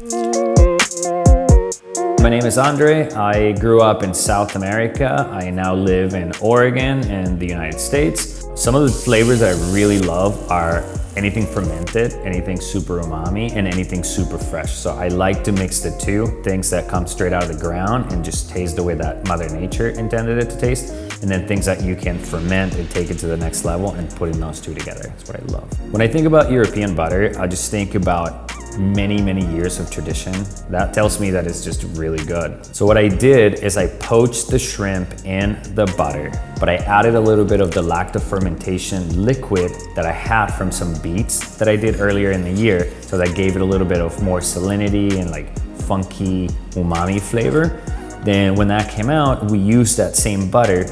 My name is Andre. I grew up in South America. I now live in Oregon and the United States. Some of the flavors that I really love are anything fermented, anything super umami, and anything super fresh. So I like to mix the two, things that come straight out of the ground and just taste the way that Mother Nature intended it to taste, and then things that you can ferment and take it to the next level and putting those two together. That's what I love. When I think about European butter, I just think about many, many years of tradition. That tells me that it's just really good. So what I did is I poached the shrimp in the butter, but I added a little bit of the lacto fermentation liquid that I had from some beets that I did earlier in the year. So that gave it a little bit of more salinity and like funky umami flavor. Then when that came out, we used that same butter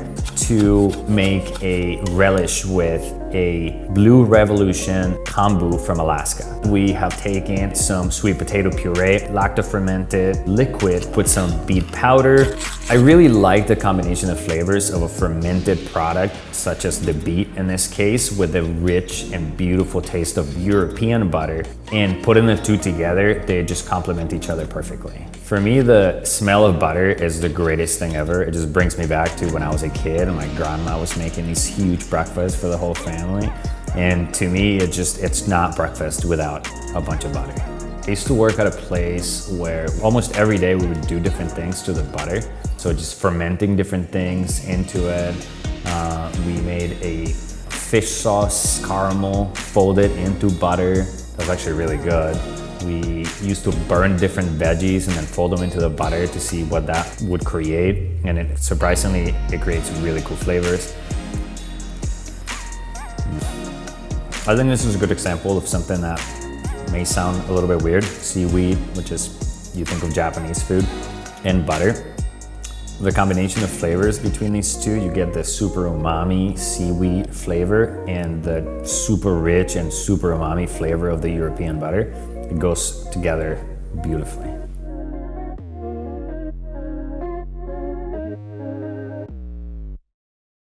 to make a relish with a Blue Evolution kombu from Alaska. We have taken some sweet potato puree, lacto-fermented liquid, put some beet powder. I really like the combination of flavors of a fermented product, such as the beet in this case, with the rich and beautiful taste of European butter. And putting the two together, they just complement each other perfectly. For me, the smell of butter is the greatest thing ever. It just brings me back to when I was a kid and my grandma was making these huge breakfasts for the whole family. And to me, it just, it's not breakfast without a bunch of butter. I used to work at a place where almost every day we would do different things to the butter. So just fermenting different things into it. Uh, we made a fish sauce caramel folded into butter. That was actually really good. We used to burn different veggies and then fold them into the butter to see what that would create. And it, surprisingly, it creates really cool flavors. I think this is a good example of something that may sound a little bit weird. Seaweed, which is, you think of Japanese food, and butter. The combination of flavors between these two, you get the super umami seaweed flavor and the super rich and super umami flavor of the European butter. It goes together beautifully.